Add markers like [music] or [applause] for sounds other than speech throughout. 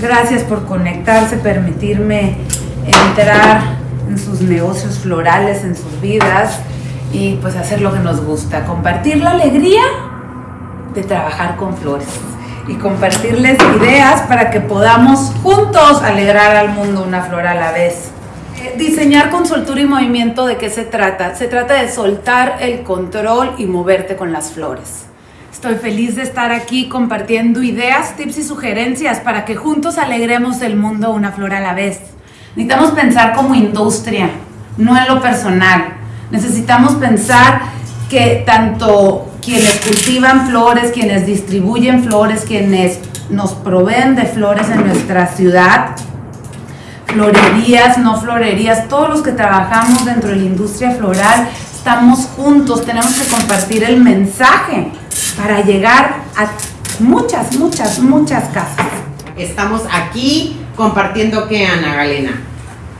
Gracias por conectarse, permitirme entrar en sus negocios florales, en sus vidas y pues hacer lo que nos gusta, compartir la alegría de trabajar con flores y compartirles ideas para que podamos juntos alegrar al mundo una flor a la vez. Eh, diseñar con soltura y movimiento, ¿de qué se trata? Se trata de soltar el control y moverte con las flores. Estoy feliz de estar aquí compartiendo ideas, tips y sugerencias para que juntos alegremos el mundo una flor a la vez. Necesitamos pensar como industria, no en lo personal. Necesitamos pensar que tanto quienes cultivan flores, quienes distribuyen flores, quienes nos proveen de flores en nuestra ciudad, florerías, no florerías, todos los que trabajamos dentro de la industria floral, estamos juntos, tenemos que compartir el mensaje para llegar a muchas, muchas, muchas casas. Estamos aquí compartiendo qué, Ana Galena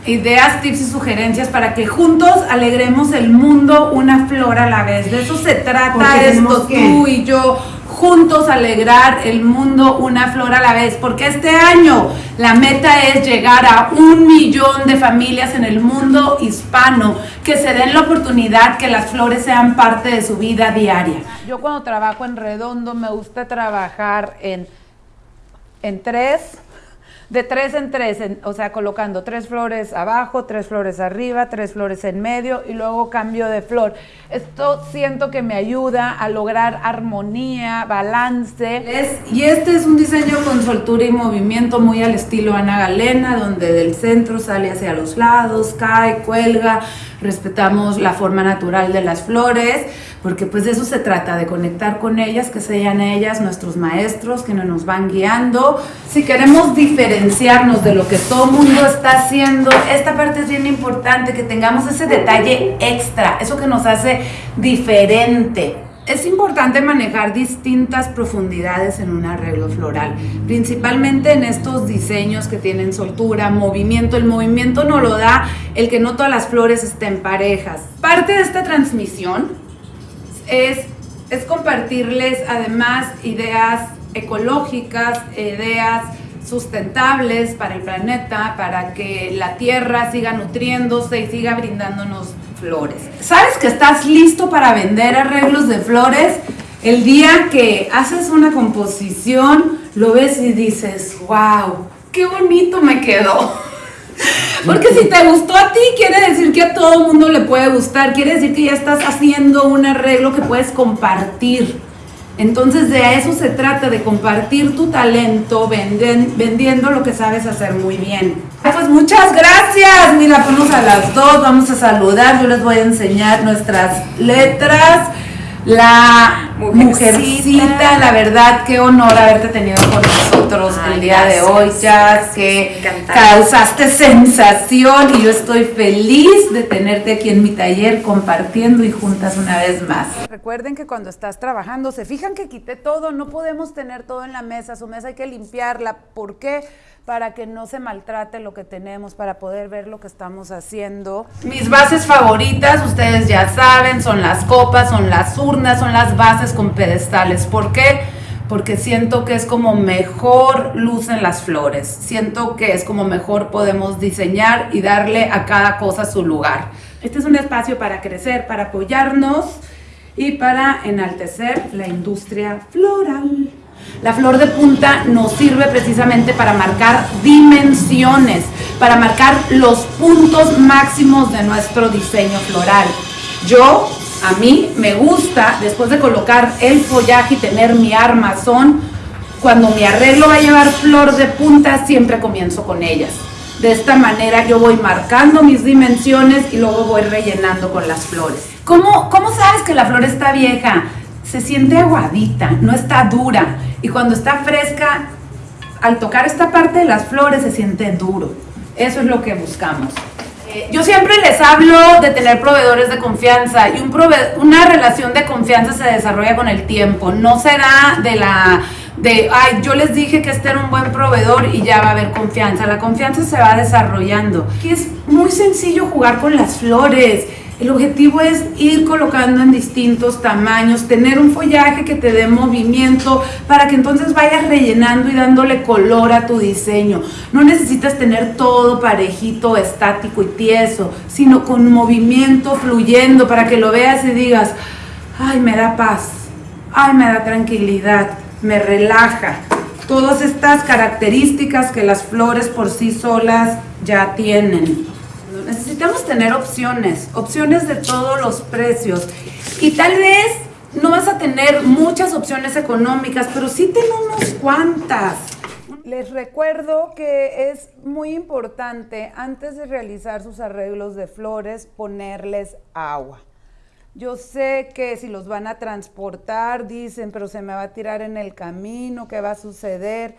ideas, tips y sugerencias para que juntos alegremos el mundo una flor a la vez. De eso se trata esto, tú y yo, juntos alegrar el mundo una flor a la vez. Porque este año la meta es llegar a un millón de familias en el mundo hispano que se den la oportunidad que las flores sean parte de su vida diaria. Yo cuando trabajo en redondo me gusta trabajar en, en tres de tres en tres, o sea, colocando tres flores abajo, tres flores arriba, tres flores en medio y luego cambio de flor. Esto siento que me ayuda a lograr armonía, balance. y este es un diseño con soltura y movimiento muy al estilo Ana Galena, donde del centro sale hacia los lados, cae, cuelga, respetamos la forma natural de las flores, porque pues de eso se trata, de conectar con ellas, que sean ellas nuestros maestros, que nos van guiando. Si queremos diferenciarnos de lo que todo mundo está haciendo, esta parte es bien importante, que tengamos ese detalle extra, eso que nos hace diferente. Es importante manejar distintas profundidades en un arreglo floral, principalmente en estos diseños que tienen soltura, movimiento. El movimiento no lo da el que no todas las flores estén parejas. Parte de esta transmisión es, es compartirles además ideas ecológicas, ideas sustentables para el planeta, para que la tierra siga nutriéndose y siga brindándonos flores. ¿Sabes que estás listo para vender arreglos de flores? El día que haces una composición, lo ves y dices, wow, qué bonito me quedó. Porque si te gustó a ti, quiere decir que a todo mundo le puede gustar, quiere decir que ya estás haciendo un arreglo que puedes compartir. Entonces de eso se trata, de compartir tu talento vendiendo lo que sabes hacer muy bien. Pues muchas gracias. Mira, ponnos a las dos, vamos a saludar. Yo les voy a enseñar nuestras letras. La mujercita. la verdad, qué honor haberte tenido con nosotros el día de hoy, ya que causaste sensación y yo estoy feliz de tenerte aquí en mi taller compartiendo y juntas una vez más. Recuerden que cuando estás trabajando, se fijan que quité todo, no podemos tener todo en la mesa, su mesa hay que limpiarla. ¿Por qué? para que no se maltrate lo que tenemos, para poder ver lo que estamos haciendo. Mis bases favoritas, ustedes ya saben, son las copas, son las urnas, son las bases con pedestales. ¿Por qué? Porque siento que es como mejor lucen las flores. Siento que es como mejor podemos diseñar y darle a cada cosa su lugar. Este es un espacio para crecer, para apoyarnos y para enaltecer la industria floral. La flor de punta nos sirve precisamente para marcar dimensiones, para marcar los puntos máximos de nuestro diseño floral. Yo, a mí, me gusta, después de colocar el follaje y tener mi armazón, cuando mi arreglo va a llevar flor de punta, siempre comienzo con ellas. De esta manera yo voy marcando mis dimensiones y luego voy rellenando con las flores. ¿Cómo, cómo sabes que la flor está vieja? Se siente aguadita, no está dura y cuando está fresca, al tocar esta parte de las flores se siente duro. Eso es lo que buscamos. Eh, yo siempre les hablo de tener proveedores de confianza y un una relación de confianza se desarrolla con el tiempo. No será de la de, ay, yo les dije que este era un buen proveedor y ya va a haber confianza. La confianza se va desarrollando. es muy sencillo jugar con las flores El objetivo es ir colocando en distintos tamaños, tener un follaje que te dé movimiento para que entonces vayas rellenando y dándole color a tu diseño. No necesitas tener todo parejito, estático y tieso, sino con movimiento fluyendo para que lo veas y digas, ay, me da paz, ay, me da tranquilidad, me relaja. Todas estas características que las flores por sí solas ya tienen tener opciones, opciones de todos los precios. Y tal vez no vas a tener muchas opciones económicas, pero sí tenemos cuantas. Les recuerdo que es muy importante antes de realizar sus arreglos de flores ponerles agua. Yo sé que si los van a transportar, dicen, pero se me va a tirar en el camino, ¿qué va a suceder?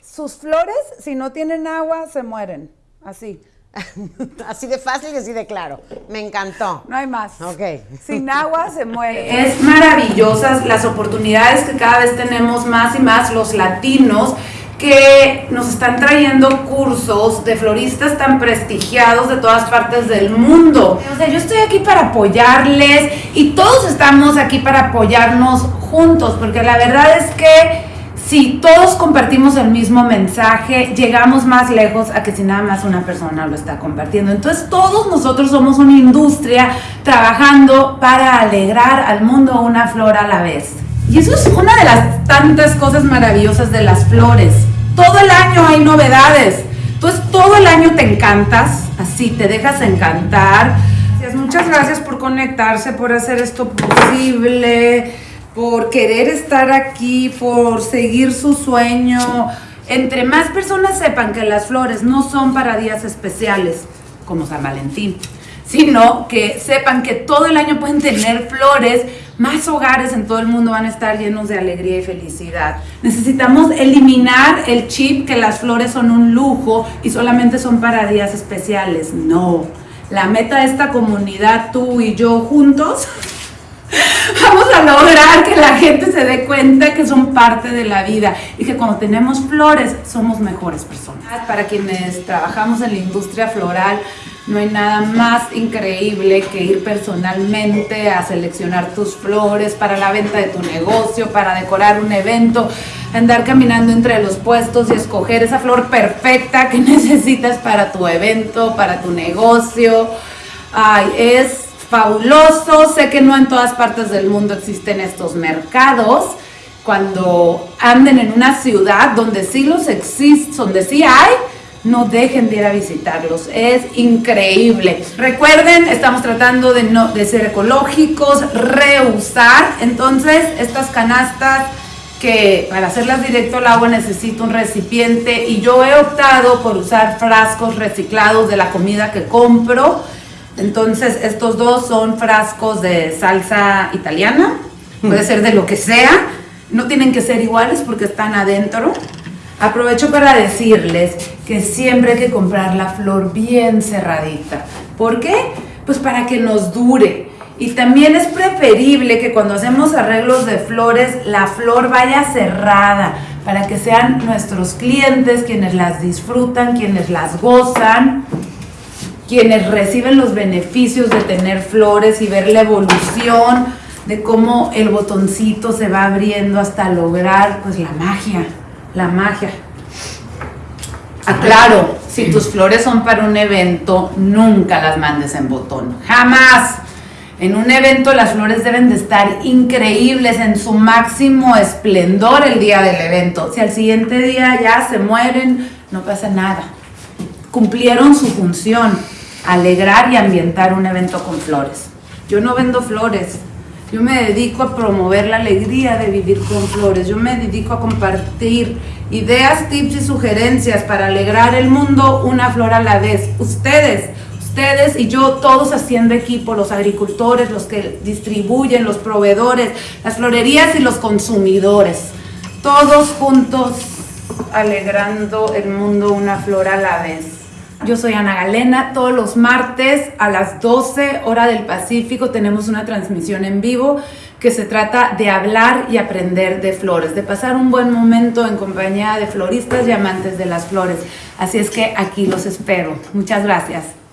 Sus flores, si no tienen agua, se mueren, así. [laughs] así de fácil y así de claro. Me encantó. No hay más. Ok. Sin [laughs] agua se muere. Es maravillosas las oportunidades que cada vez tenemos más y más los latinos que nos están trayendo cursos de floristas tan prestigiados de todas partes del mundo. O sea, yo estoy aquí para apoyarles y todos estamos aquí para apoyarnos juntos, porque la verdad es que si todos compartimos el mismo mensaje, llegamos más lejos a que si nada más una persona lo está compartiendo. Entonces todos nosotros somos una industria trabajando para alegrar al mundo una flor a la vez. Y eso es una de las tantas cosas maravillosas de las flores. Todo el año hay novedades. Entonces todo el año te encantas, así te dejas encantar. Muchas gracias por conectarse, por hacer esto posible por querer estar aquí, por seguir su sueño. Entre más personas sepan que las flores no son para días especiales, como San Valentín, sino que sepan que todo el año pueden tener flores, más hogares en todo el mundo van a estar llenos de alegría y felicidad. Necesitamos eliminar el chip que las flores son un lujo y solamente son para días especiales. No. La meta de esta comunidad, tú y yo juntos, [laughs] vamos a lograr que la gente se dé cuenta que son parte de la vida y que cuando tenemos flores somos mejores personas. Para quienes trabajamos en la industria floral, no hay nada más increíble que ir personalmente a seleccionar tus flores para la venta de tu negocio, para decorar un evento, andar caminando entre los puestos y escoger esa flor perfecta que [laughs] necesitas para tu evento, para tu negocio. Ay, es fabuloso. Sé que no en todas partes del mundo existen estos mercados. Cuando anden en una ciudad donde sí los existen, donde sí hay, no dejen de ir a visitarlos. Es increíble. Recuerden, estamos tratando de, no, de ser ecológicos, reusar. Entonces, estas canastas que para hacerlas directo al agua necesito un recipiente y yo he optado por usar frascos reciclados de la comida que compro entonces, estos dos son frascos de salsa italiana, puede ser de lo que sea, no tienen que ser iguales porque están adentro. Aprovecho para decirles que siempre hay que comprar la flor bien cerradita. ¿Por qué? Pues para que nos dure. Y también es preferible que cuando hacemos arreglos de flores, la flor vaya cerrada, para que sean nuestros clientes quienes las disfrutan, quienes las gozan quienes reciben los beneficios de tener flores y ver la evolución de cómo el botoncito se va abriendo hasta lograr pues la magia, la magia. Aclaro, si tus flores son para un evento, nunca las mandes en botón, jamás. En un evento las flores deben de estar increíbles en su máximo esplendor el día del evento. Si al siguiente día ya se mueren, no pasa nada. Cumplieron su función alegrar y ambientar un evento con flores. Yo no vendo flores, yo me dedico a promover la alegría de vivir con flores, yo me dedico a compartir ideas, tips y sugerencias para alegrar el mundo una flor a la vez. Ustedes, ustedes y yo, todos haciendo equipo, los agricultores, los que distribuyen, los proveedores, las florerías y los consumidores, todos juntos alegrando el mundo una flor a la vez. Yo soy Ana Galena. Todos los martes a las 12 hora del Pacífico tenemos una transmisión en vivo que se trata de hablar y aprender de flores, de pasar un buen momento en compañía de floristas y amantes de las flores. Así es que aquí los espero. Muchas gracias.